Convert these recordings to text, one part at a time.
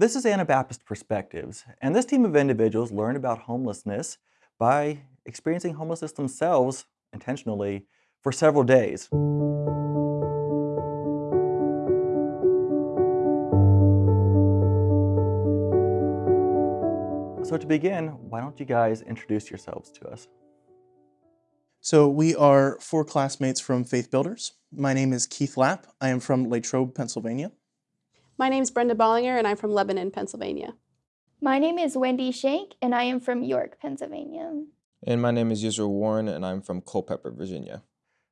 This is Anabaptist Perspectives, and this team of individuals learn about homelessness by experiencing homelessness themselves intentionally for several days. So to begin, why don't you guys introduce yourselves to us? So we are four classmates from Faith Builders. My name is Keith Lapp. I am from Latrobe, Pennsylvania. My name is Brenda Bollinger, and I'm from Lebanon, Pennsylvania. My name is Wendy Shank, and I am from York, Pennsylvania. And my name is Yisrael Warren, and I'm from Culpeper, Virginia.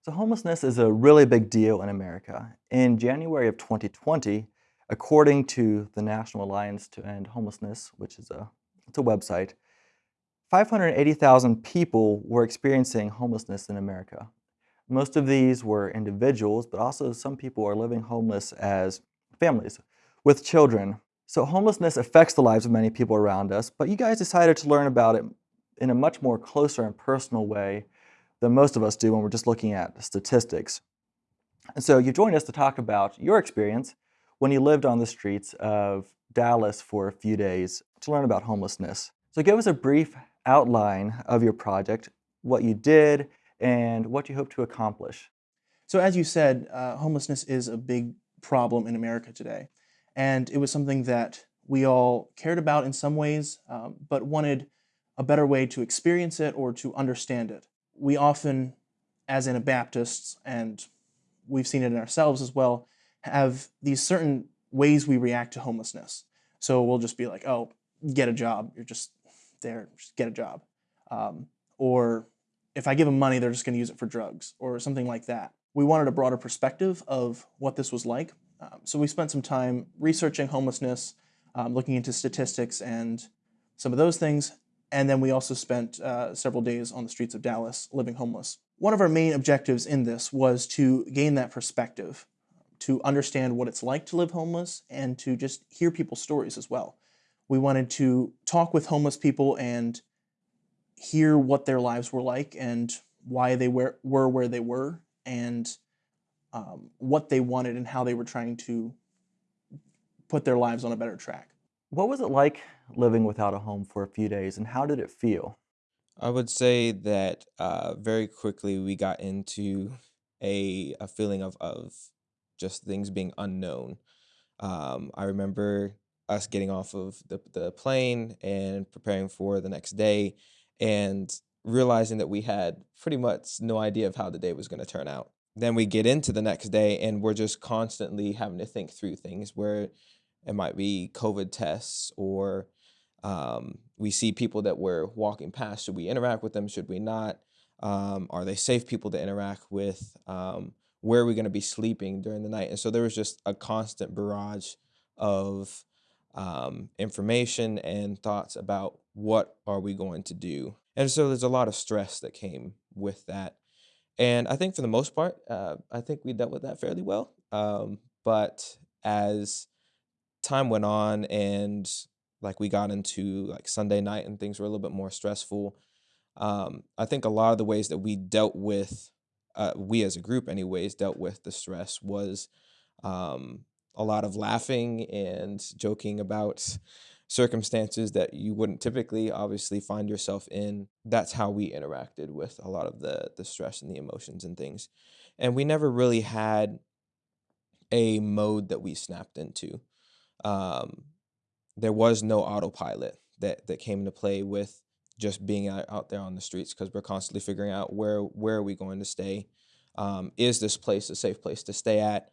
So homelessness is a really big deal in America. In January of 2020, according to the National Alliance to End Homelessness, which is a it's a website, 580,000 people were experiencing homelessness in America. Most of these were individuals, but also some people are living homeless as families with children. So homelessness affects the lives of many people around us, but you guys decided to learn about it in a much more closer and personal way than most of us do when we're just looking at statistics. And so you joined us to talk about your experience when you lived on the streets of Dallas for a few days to learn about homelessness. So give us a brief outline of your project, what you did, and what you hope to accomplish. So as you said, uh, homelessness is a big problem in America today. And it was something that we all cared about in some ways, um, but wanted a better way to experience it or to understand it. We often, as Anabaptists, and we've seen it in ourselves as well, have these certain ways we react to homelessness. So we'll just be like, oh, get a job. You're just there, just get a job. Um, or if I give them money, they're just going to use it for drugs or something like that. We wanted a broader perspective of what this was like. Um, so we spent some time researching homelessness, um, looking into statistics and some of those things. And then we also spent uh, several days on the streets of Dallas living homeless. One of our main objectives in this was to gain that perspective, to understand what it's like to live homeless, and to just hear people's stories as well. We wanted to talk with homeless people and hear what their lives were like and why they were, were where they were and um, what they wanted and how they were trying to put their lives on a better track. What was it like living without a home for a few days and how did it feel? I would say that uh, very quickly we got into a, a feeling of, of just things being unknown. Um, I remember us getting off of the, the plane and preparing for the next day and realizing that we had pretty much no idea of how the day was going to turn out. Then we get into the next day and we're just constantly having to think through things where it might be COVID tests or um, we see people that we're walking past. Should we interact with them? Should we not? Um, are they safe people to interact with? Um, where are we going to be sleeping during the night? And so there was just a constant barrage of um, information and thoughts about what are we going to do. And so there's a lot of stress that came with that. And I think for the most part, uh, I think we dealt with that fairly well. Um, but as time went on and like we got into like Sunday night and things were a little bit more stressful, um, I think a lot of the ways that we dealt with, uh, we as a group anyways, dealt with the stress was um, a lot of laughing and joking about circumstances that you wouldn't typically obviously find yourself in. That's how we interacted with a lot of the the stress and the emotions and things. And we never really had a mode that we snapped into. Um, there was no autopilot that that came into play with just being out, out there on the streets because we're constantly figuring out where where are we going to stay. Um, is this place a safe place to stay at?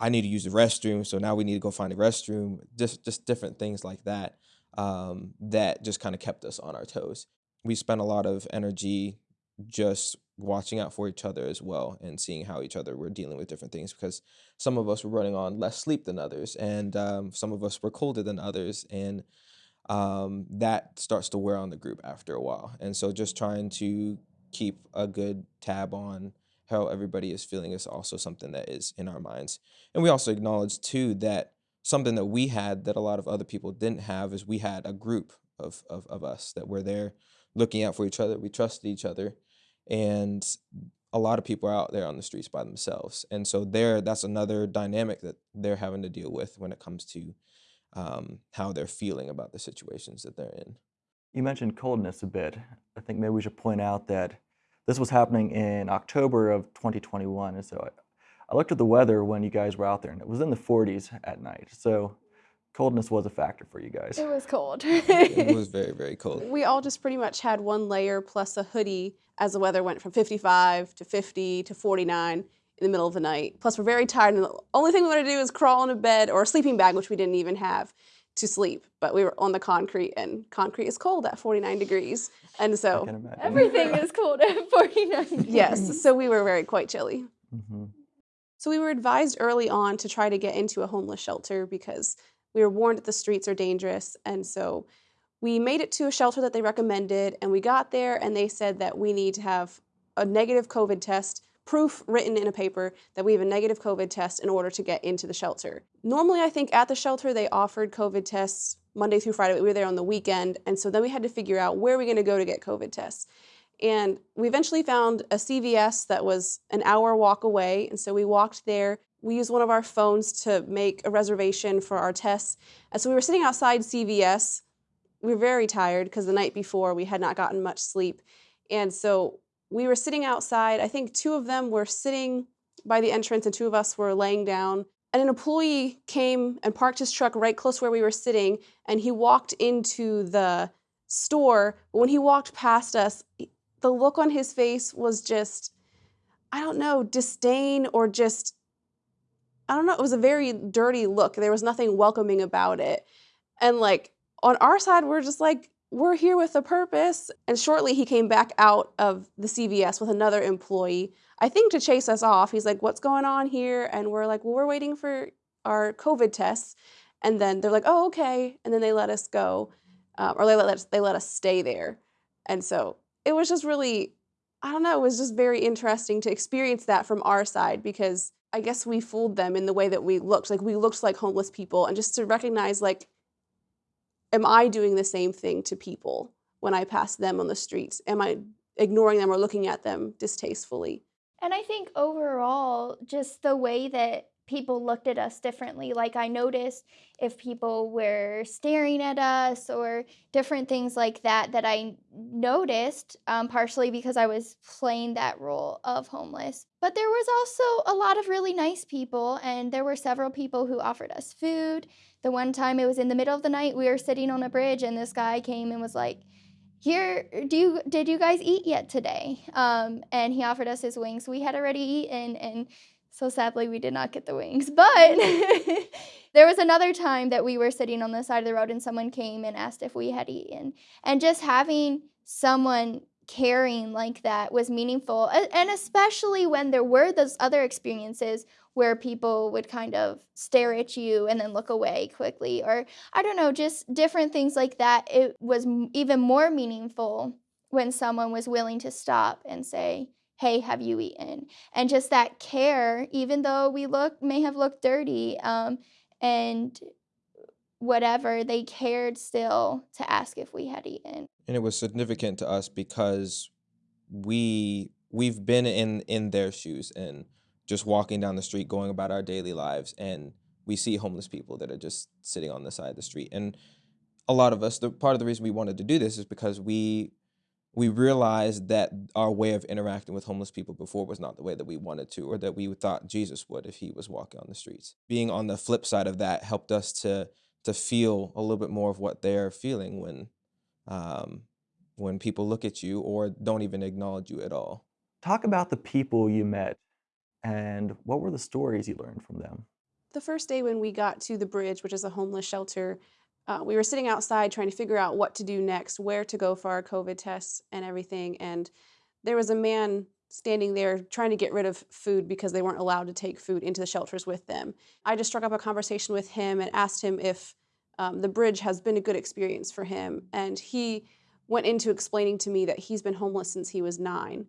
I need to use the restroom, so now we need to go find a restroom. Just just different things like that um, that just kind of kept us on our toes. We spent a lot of energy just watching out for each other as well and seeing how each other were dealing with different things because some of us were running on less sleep than others and um, some of us were colder than others and um, that starts to wear on the group after a while and so just trying to keep a good tab on how everybody is feeling is also something that is in our minds. And we also acknowledge too that something that we had that a lot of other people didn't have is we had a group of, of, of us that were there looking out for each other. We trusted each other. And a lot of people are out there on the streets by themselves. And so there, that's another dynamic that they're having to deal with when it comes to um, how they're feeling about the situations that they're in. You mentioned coldness a bit. I think maybe we should point out that this was happening in October of 2021. And so I, I looked at the weather when you guys were out there, and it was in the 40s at night. So coldness was a factor for you guys. It was cold. It was very, very cold. We all just pretty much had one layer plus a hoodie as the weather went from 55 to 50 to 49 in the middle of the night. Plus, we're very tired, and the only thing we want to do is crawl in a bed or a sleeping bag, which we didn't even have to sleep. But we were on the concrete, and concrete is cold at 49 degrees. And so. Everything is cold at 49. yes, so we were very quite chilly. hmm So we were advised early on to try to get into a homeless shelter because we were warned that the streets are dangerous. And so we made it to a shelter that they recommended, and we got there, and they said that we need to have a negative COVID test, proof written in a paper that we have a negative COVID test in order to get into the shelter. Normally, I think at the shelter they offered COVID tests Monday through Friday. We were there on the weekend, and so then we had to figure out where are we going to go to get COVID tests. And we eventually found a CVS that was an hour walk away. And so we walked there. We used one of our phones to make a reservation for our tests. And so we were sitting outside CVS. We were very tired because the night before we had not gotten much sleep. And so we were sitting outside. I think two of them were sitting by the entrance and two of us were laying down. And an employee came and parked his truck right close where we were sitting. And he walked into the store. But when he walked past us, the look on his face was just i don't know disdain or just i don't know it was a very dirty look there was nothing welcoming about it and like on our side we're just like we're here with a purpose. And shortly he came back out of the cvs with another employee i think to chase us off. He's like what's going on here? And we're like well we're waiting for our covid tests. And then they're like oh okay. And then they let us go uh, or they let us they let us stay there. And so it was just really i don't know it was just very interesting to experience that from our side because i guess we fooled them in the way that we looked. Like we looked like homeless people. And just to recognize like am i doing the same thing to people when i pass them on the streets? Am i ignoring them or looking at them distastefully? And I think overall, just the way that people looked at us differently. Like, I noticed if people were staring at us or different things like that, that I noticed, um, partially because I was playing that role of homeless. But there was also a lot of really nice people, and there were several people who offered us food. The one time it was in the middle of the night, we were sitting on a bridge, and this guy came and was like, here do you did you guys eat yet today um and he offered us his wings we had already eaten and so sadly we did not get the wings but there was another time that we were sitting on the side of the road and someone came and asked if we had eaten and just having someone caring like that was meaningful and especially when there were those other experiences where people would kind of stare at you and then look away quickly or I don't know, just different things like that. It was even more meaningful when someone was willing to stop and say, "Hey, have you eaten?" And just that care, even though we look may have looked dirty, um, and whatever, they cared still to ask if we had eaten. and it was significant to us because we we've been in in their shoes and just walking down the street going about our daily lives and we see homeless people that are just sitting on the side of the street and a lot of us the part of the reason we wanted to do this is because we we realized that our way of interacting with homeless people before was not the way that we wanted to or that we thought Jesus would if he was walking on the streets. Being on the flip side of that helped us to to feel a little bit more of what they're feeling when um, when people look at you or don't even acknowledge you at all. Talk about the people you met and what were the stories you learned from them? the first day when we got to the bridge, which is a homeless shelter, uh, we were sitting outside trying to figure out what to do next, where to go for our COVID tests and everything. And there was a man standing there trying to get rid of food because they weren't allowed to take food into the shelters with them. I just struck up a conversation with him and asked him if um, the bridge has been a good experience for him. And he went into explaining to me that he's been homeless since he was nine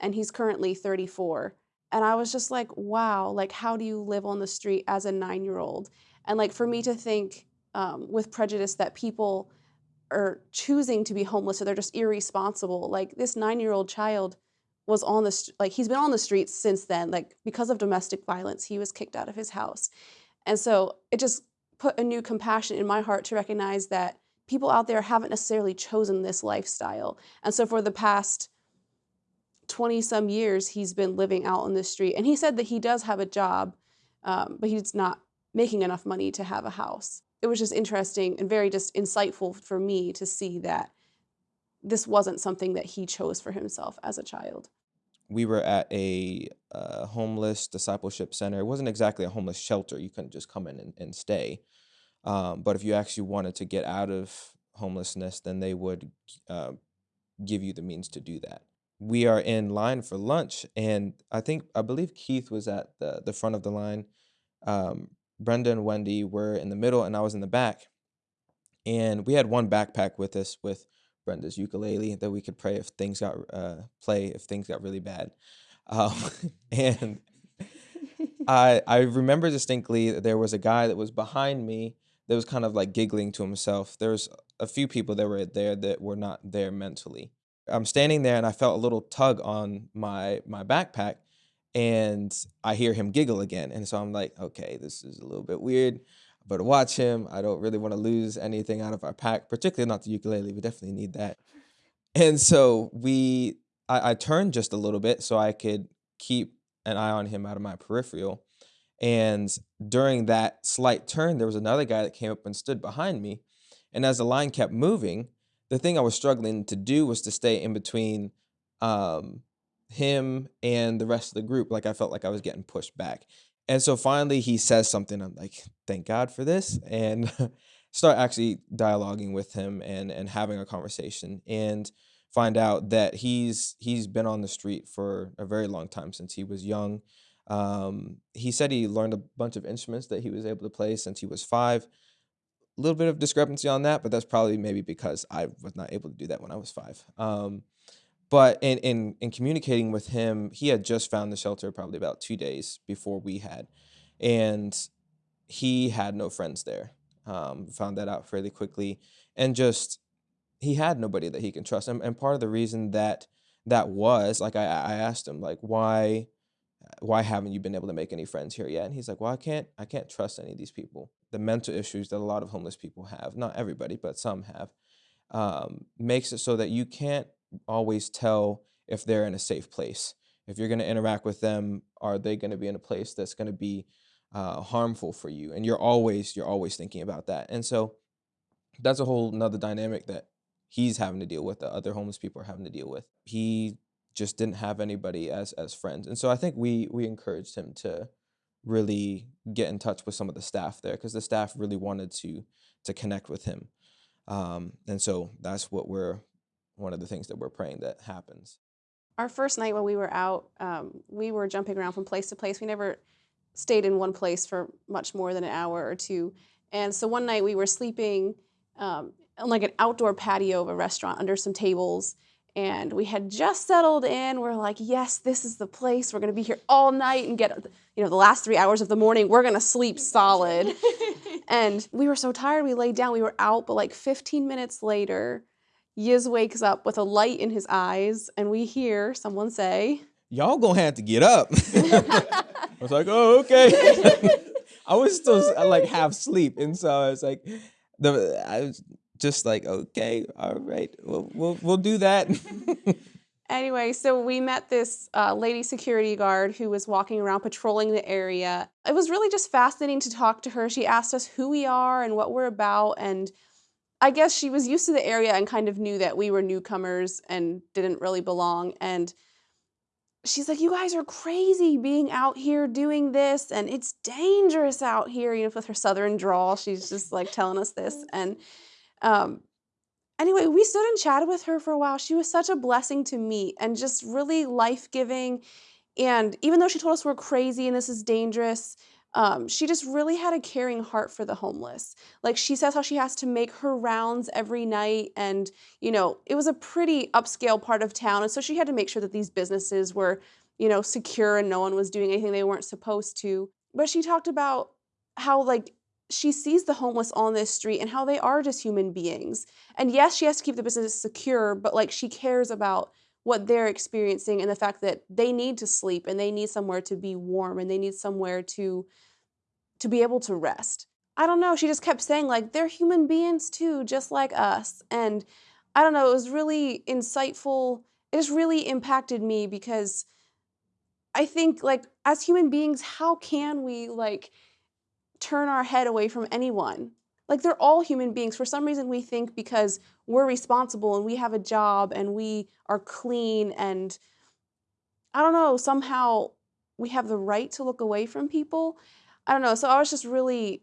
and he's currently 34 and i was just like wow like how do you live on the street as a nine year old and like for me to think um, with prejudice that people are choosing to be homeless or they're just irresponsible like this nine year old child was on the like he's been on the streets since then like because of domestic violence he was kicked out of his house and so it just put a new compassion in my heart to recognize that people out there haven't necessarily chosen this lifestyle. And so for the past 20 some years, he's been living out on the street. And he said that he does have a job, um, but he's not making enough money to have a house. It was just interesting and very just insightful for me to see that this wasn't something that he chose for himself as a child. We were at a uh, homeless discipleship center. It wasn't exactly a homeless shelter. You couldn't just come in and, and stay. Um, but if you actually wanted to get out of homelessness, then they would uh, give you the means to do that. We are in line for lunch, and I think I believe Keith was at the the front of the line. Um, Brenda and Wendy were in the middle, and I was in the back. And we had one backpack with us with Brenda's ukulele that we could play if things got uh, play if things got really bad. Um, and I I remember distinctly that there was a guy that was behind me that was kind of like giggling to himself. There was a few people that were there that were not there mentally. I'm standing there and I felt a little tug on my my backpack and I hear him giggle again. And so I'm like, okay, this is a little bit weird. But watch him. I don't really want to lose anything out of our pack, particularly not the ukulele. We definitely need that. And so we, I, I turned just a little bit so I could keep an eye on him out of my peripheral. And during that slight turn, there was another guy that came up and stood behind me. And as the line kept moving, the thing I was struggling to do was to stay in between um, him and the rest of the group. Like I felt like I was getting pushed back. And so finally he says something. I'm like, thank God for this. And start actually dialoguing with him and and having a conversation and find out that he's he's been on the street for a very long time since he was young. Um, he said he learned a bunch of instruments that he was able to play since he was five. A little bit of discrepancy on that, but that's probably maybe because I was not able to do that when I was five. Um, but in, in in communicating with him, he had just found the shelter probably about two days before we had, and he had no friends there. Um, found that out fairly quickly, and just he had nobody that he can trust. And, and part of the reason that that was like I, I asked him like why why haven't you been able to make any friends here yet? And he's like, well, I can't I can't trust any of these people. The mental issues that a lot of homeless people have, not everybody, but some have, um, makes it so that you can't always tell if they're in a safe place. If you're going to interact with them, are they going to be in a place that's going to be uh, harmful for you? And you're always you're always thinking about that. And so that's a whole another dynamic that he's having to deal with. That other homeless people are having to deal with. He just didn't have anybody as as friends. And so I think we we encouraged him to really get in touch with some of the staff there because the staff really wanted to to connect with him. Um, and so that's what we're one of the things that we're praying that happens. Our first night when we were out, um, we were jumping around from place to place. We never stayed in one place for much more than an hour or two. And so one night we were sleeping um, on like an outdoor patio of a restaurant under some tables. And we had just settled in. We're like, yes, this is the place. We're going to be here all night and get, you know, the last three hours of the morning, we're going to sleep solid. and we were so tired, we laid down. We were out, but like 15 minutes later, Yiz wakes up with a light in his eyes, and we hear someone say, Y'all gonna have to get up. I was like, oh, okay. I was still like half asleep, and so I was like, the I was just like, okay, all right, we'll we'll, we'll do that. Anyway, so we met this uh, lady security guard who was walking around patrolling the area. It was really just fascinating to talk to her. She asked us who we are and what we're about, and I guess she was used to the area and kind of knew that we were newcomers and didn't really belong. And she's like, You guys are crazy being out here doing this, and it's dangerous out here. You know, with her southern drawl, she's just like telling us this. And um, anyway, we stood and chatted with her for a while. She was such a blessing to meet and just really life giving. And even though she told us we're crazy and this is dangerous, um, she just really had a caring heart for the homeless. Like she says how she has to make her rounds every night and, you know, it was a pretty upscale part of town and so she had to make sure that these businesses were, you know, secure and no one was doing anything they weren't supposed to. But she talked about how like she sees the homeless on this street and how they are just human beings. And yes, she has to keep the business secure, but like she cares about what they're experiencing and the fact that they need to sleep and they need somewhere to be warm and they need somewhere to to be able to rest. I don't know, she just kept saying, like, they're human beings too, just like us. And I don't know, it was really insightful. It just really impacted me because I think, like, as human beings, how can we, like, turn our head away from anyone? Like, they're all human beings. For some reason, we think because we're responsible and we have a job and we are clean and I don't know, somehow we have the right to look away from people. I don't know. So I was just really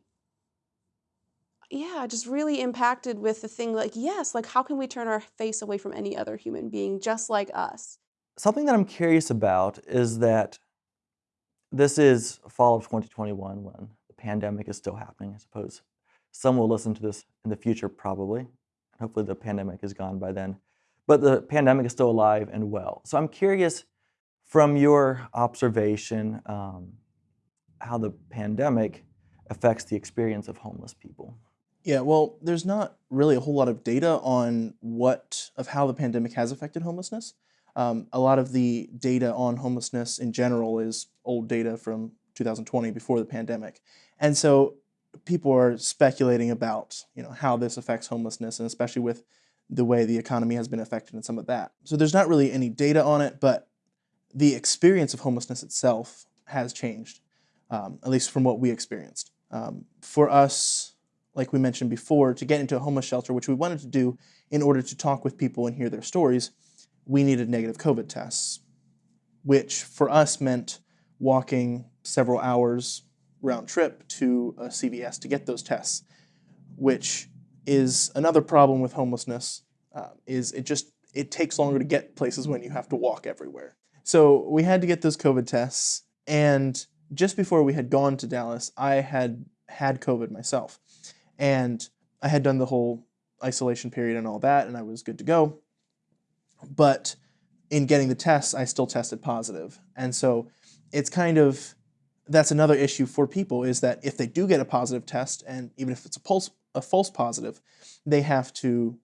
yeah, just really impacted with the thing like, yes, like how can we turn our face away from any other human being just like us? Something that I'm curious about is that this is fall of 2021 when the pandemic is still happening. I suppose some will listen to this in the future, probably. Hopefully, the pandemic is gone by then. But the pandemic is still alive and well. So I'm curious from your observation um, how the pandemic affects the experience of homeless people. Yeah, well, there's not really a whole lot of data on what of how the pandemic has affected homelessness. Um, a lot of the data on homelessness in general is old data from 2020 before the pandemic, and so people are speculating about you know how this affects homelessness, and especially with the way the economy has been affected and some of that. So there's not really any data on it, but the experience of homelessness itself has changed, um, at least from what we experienced. Um, for us, like we mentioned before, to get into a homeless shelter, which we wanted to do in order to talk with people and hear their stories, we needed negative COVID tests, which for us meant walking several hours round trip to a CVS to get those tests, which is another problem with homelessness. Uh, is it just it takes longer to get places when you have to walk everywhere. So we had to get those COVID tests, and just before we had gone to Dallas, I had had COVID myself. And I had done the whole isolation period and all that, and I was good to go. But in getting the tests, I still tested. And so it's kind of that's another issue for people is that if they do get a positive test, and even if it's a pulse a false positive, they have to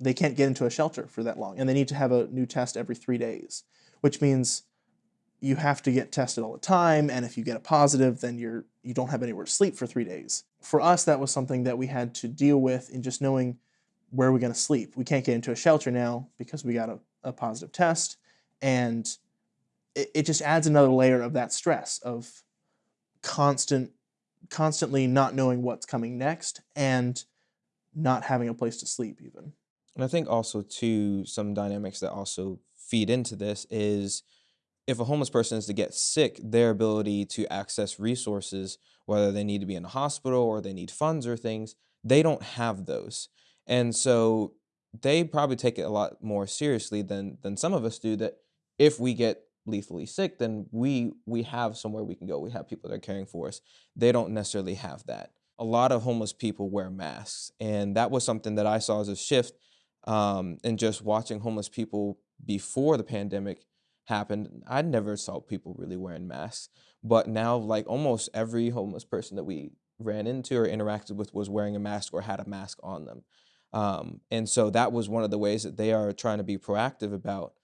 they can't get into a shelter for that long, and they need to have a new test every three days, which means you have to get tested all the time and if you get a positive then you're you don't have anywhere to sleep for three days. For us that was something that we had to deal with in just knowing where we're going to sleep. We can't get into a shelter now because we got a, a positive test and it, it just adds another layer of that stress of constant constantly not knowing what's coming next and not having a place to sleep even and i think also too some dynamics that also feed into this is if a homeless person is to get sick, their ability to access resources, whether they need to be in a hospital or they need funds or things, they don't have those. And so they probably take it a lot more seriously than than some of us do that if we get lethally sick, then we we have somewhere we can go. We have people that are caring for us. They don't necessarily have that. A lot of homeless people wear masks, and that was something that I saw as a shift um, in just watching homeless people before the pandemic happened, I never saw people really wearing masks. But now, like almost every homeless person that we ran into or interacted with was wearing a mask or had a mask on them. Um, and so that was one of the ways that they are trying to be proactive about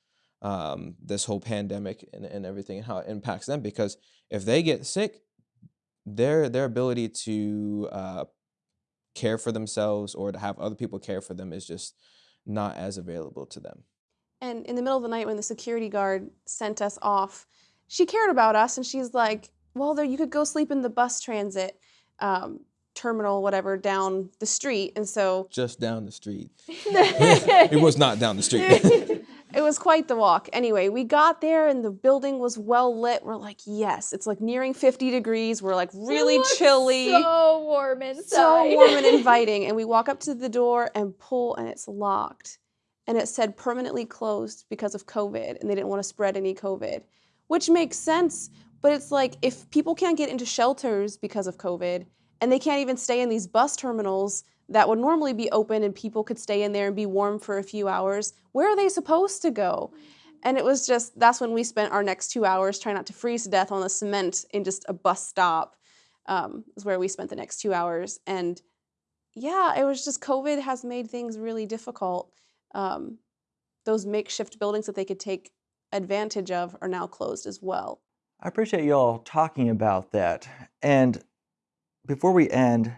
um, this whole pandemic and, and everything and how it impacts them. Because if they get sick, their their ability to uh, care for themselves or to have other people care for them is just not as available to them. And in the middle of the night when the security guard sent us off, she cared about us and she's like, well, there you could go sleep in the bus transit um, terminal, whatever, down the street. And so just down the street. it was not down the street. it was quite the walk. Anyway, we got there and the building was well lit. We're like, yes, it's like nearing 50 degrees. We're like really chilly. So warm inside. So warm and inviting. And we walk up to the door and pull and it's locked and it said permanently closed because of COVID and they didn't want to spread any COVID, which makes sense. But it's like if people can't get into shelters because of COVID and they can't even stay in these bus terminals that would normally be open and people could stay in there and be warm for a few hours, where are they supposed to go? And it was just, that's when we spent our next two hours trying not to freeze to death on the cement in just a bus stop, um, is where we spent the next two hours. And yeah, it was just COVID has made things really difficult um, those makeshift buildings that they could take advantage of are now closed as well. I appreciate y'all talking about that. And before we end,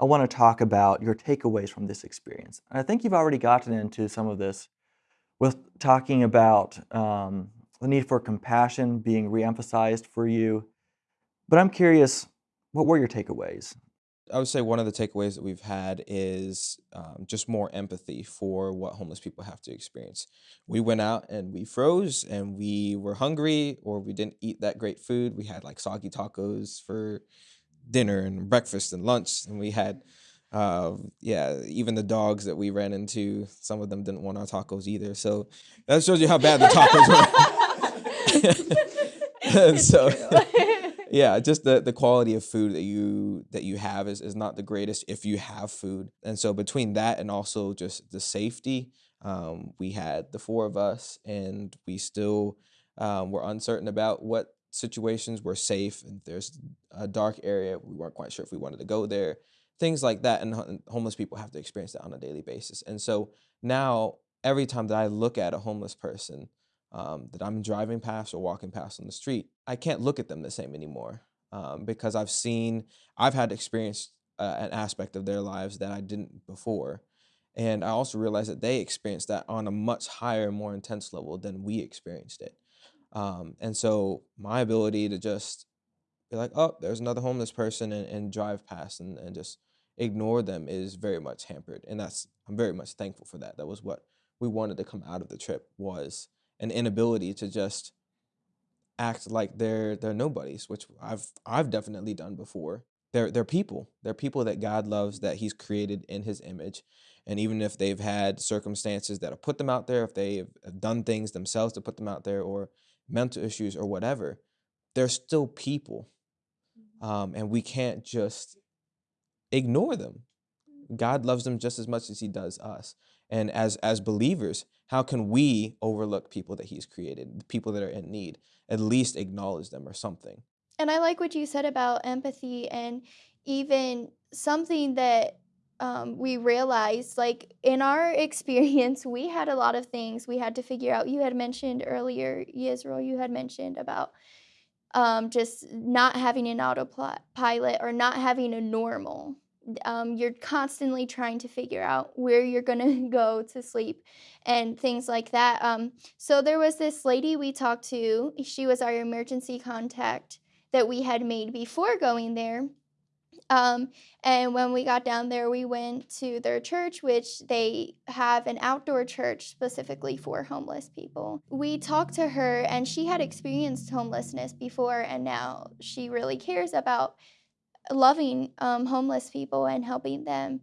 I want to talk about your takeaways from this experience. And I think you've already gotten into some of this with talking about um, the need for compassion being reemphasized for you. But I'm curious, what were your takeaways? I would say one of the takeaways that we've had is um, just more empathy for what homeless people have to experience. We went out and we froze and we were hungry or we didn't eat that great food. We had like soggy tacos for dinner and breakfast and lunch, and we had, uh, yeah, even the dogs that we ran into, some of them didn't want our tacos either. So that shows you how bad the tacos were. and so yeah just the the quality of food that you that you have is, is not the greatest if you have food and so between that and also just the safety um, we had the four of us and we still um, were uncertain about what situations were safe and there's a dark area we weren't quite sure if we wanted to go there things like that and, homeless people have to experience that on a daily basis and so now every time that i look at a homeless person um, that I'm driving past or walking past on the street, I can't look at them the same anymore um, because I've seen, I've had experienced uh, an aspect of their lives that I didn't before. And I also realized that they experienced that on a much higher, more intense level than we experienced it. Um, and so my ability to just be like, oh, there's another homeless person and, and drive past and, and just ignore them is very much hampered. And that's, I'm very much thankful for that. That was what we wanted to come out of the trip was an inability to just act like they're they're nobodies, which I've I've definitely done before. They're they're people. They're people that God loves that He's created in His image. And even if they've had circumstances that have put them out there, if they have done things themselves to put them out there, or mental issues or whatever, they're still people. Um, and we can't just ignore them. God loves them just as much as He does us. And as as believers, how can we overlook people that he's created, people that are in need? At least acknowledge them or something. And I like what you said about empathy and even something that um, we realized, like in our experience, we had a lot of things we had to figure out. You had mentioned earlier, Yisrael, you had mentioned about um, just not having an autopilot or not having a normal um, you're constantly trying to figure out where you're going to go to sleep and things like that. Um, so there was this lady we talked to. She was our emergency contact that we had made before going there. Um, and when we got down there, we went to their church, which they have an outdoor church specifically for homeless people. We talked to her, and she had experienced homelessness before, and now she really cares about loving um, homeless people and helping them.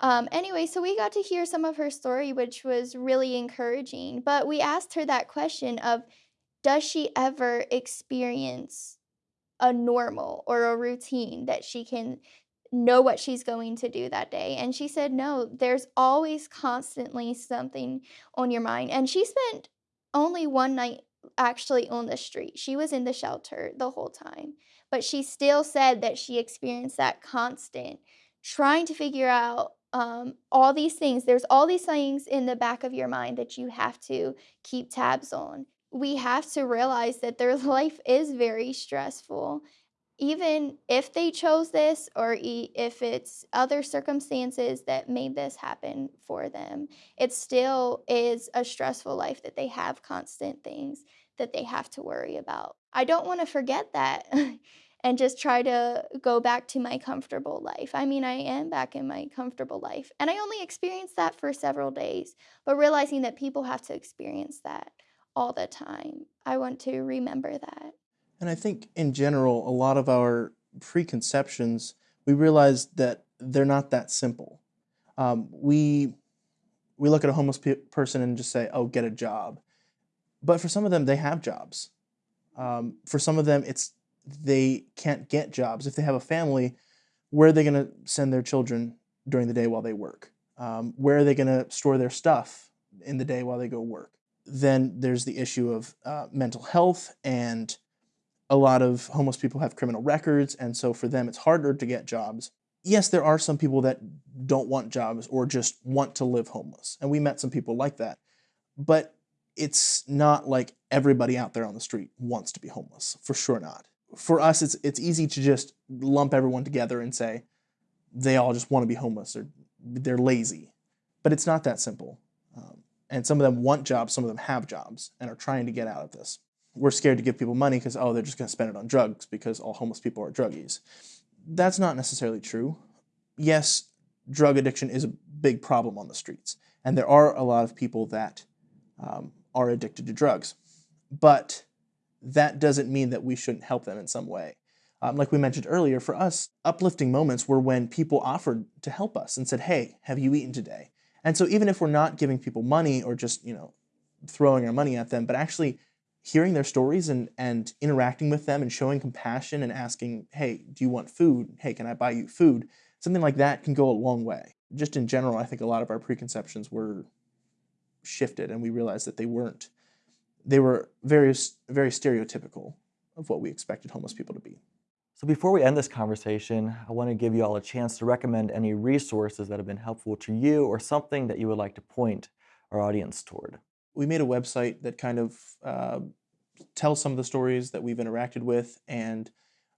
Um, anyway, so we got to hear some of her story, which was really encouraging. But we asked her that question of, does she ever experience a normal or a routine that she can know what she's going to do that day? And she said, no, there's always constantly something on your mind. And she spent only one night actually on the street. She was in the shelter the whole time but she still said that she experienced that constant trying to figure out um, all these things. There's all these things in the back of your mind that you have to keep tabs on. We have to realize that their life is very stressful. Even if they chose this or if it's other circumstances that made this happen for them, it still is a stressful life that they have constant things that they have to worry about. I don't want to forget that and just try to go back to my comfortable life. I mean, I am back in my comfortable life, and I only experienced that for several days, but realizing that people have to experience that all the time, I want to remember that. And I think in general, a lot of our preconceptions, we realize that they're not that simple. Um, we we look at a homeless pe- person and just say, "Oh, get a job," but for some of them, they have jobs. Um, for some of them, it's they can't get jobs. If they have a family, where are they going to send their children during the day while they work? Um, where are they going to store their stuff in the day while they go work? Then there's the issue of uh, mental health, and a lot of homeless people have criminal records, and so for them it's harder to get jobs. Yes, there are some people that don't want jobs or just want to live homeless, and we met some people like that. But it's not like everybody out there on the street wants to be homeless. For sure not. For us, it's it's easy to just lump everyone together and say, they all just want to be homeless or they're lazy. But it's not that simple. And some of them want jobs, some of them have jobs and are trying to get out of this. We're scared to give people money because, oh, they're just going to spend it on drugs because all homeless people are druggies. That's not necessarily true. Yes, drug addiction is a big problem on the streets, and there are a lot of people that um, are addicted to drugs. But that doesn't mean that we shouldn't help them in some way. Um, like we mentioned earlier, for us, uplifting moments were when people offered to help us and said, "Hey, have you eaten today?" And so even if we're not giving people money or just you know throwing our money at them, but actually hearing their stories and and interacting with them and showing compassion and asking, "Hey, do you want food? Hey, can I buy you food?" Something like that can go a long way. Just in general, I think a lot of our preconceptions were shifted, and we realized that they weren't. They were very very stereotypical of what we expected homeless people to be. So before we end this conversation, I want to give you all a chance to recommend any resources that have been helpful to you or something that you would like to point our audience toward. We made a website that kind of uh, tells some of the stories that we've interacted with and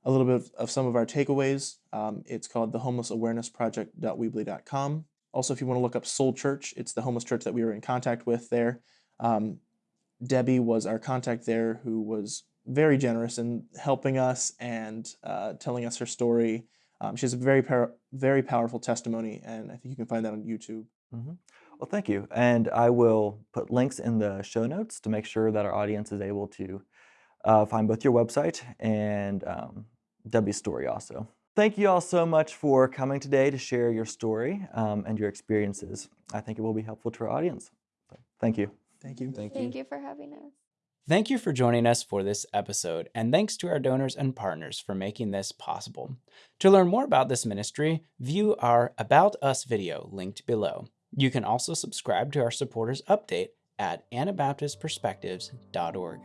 a little bit of, of some of our takeaways. Um, it's called the Homeless Awareness Project.weebly.com. Also, if you want to look up Soul Church, it's the homeless church that we were in contact with there. Um, Debbie was our contact there who was very generous in helping us and uh, telling us her story. Um, she has a very par- very powerful testimony, and I think you can find that on YouTube. Mm-hmm. Well, thank you, and I will put links in the show notes to make sure that our audience is able to uh, find both your website and um, Debbie's story also. Thank you all so much for coming today to share your story um, and your experiences. I think it will be helpful to our audience. So, thank you. Thank you. Thank you. Thank you for having us. Thank you for joining us for this episode, and thanks to our donors and partners for making this possible. To learn more about this ministry, view our About Us video linked below. You can also subscribe to our supporters update at anabaptistperspectives.org.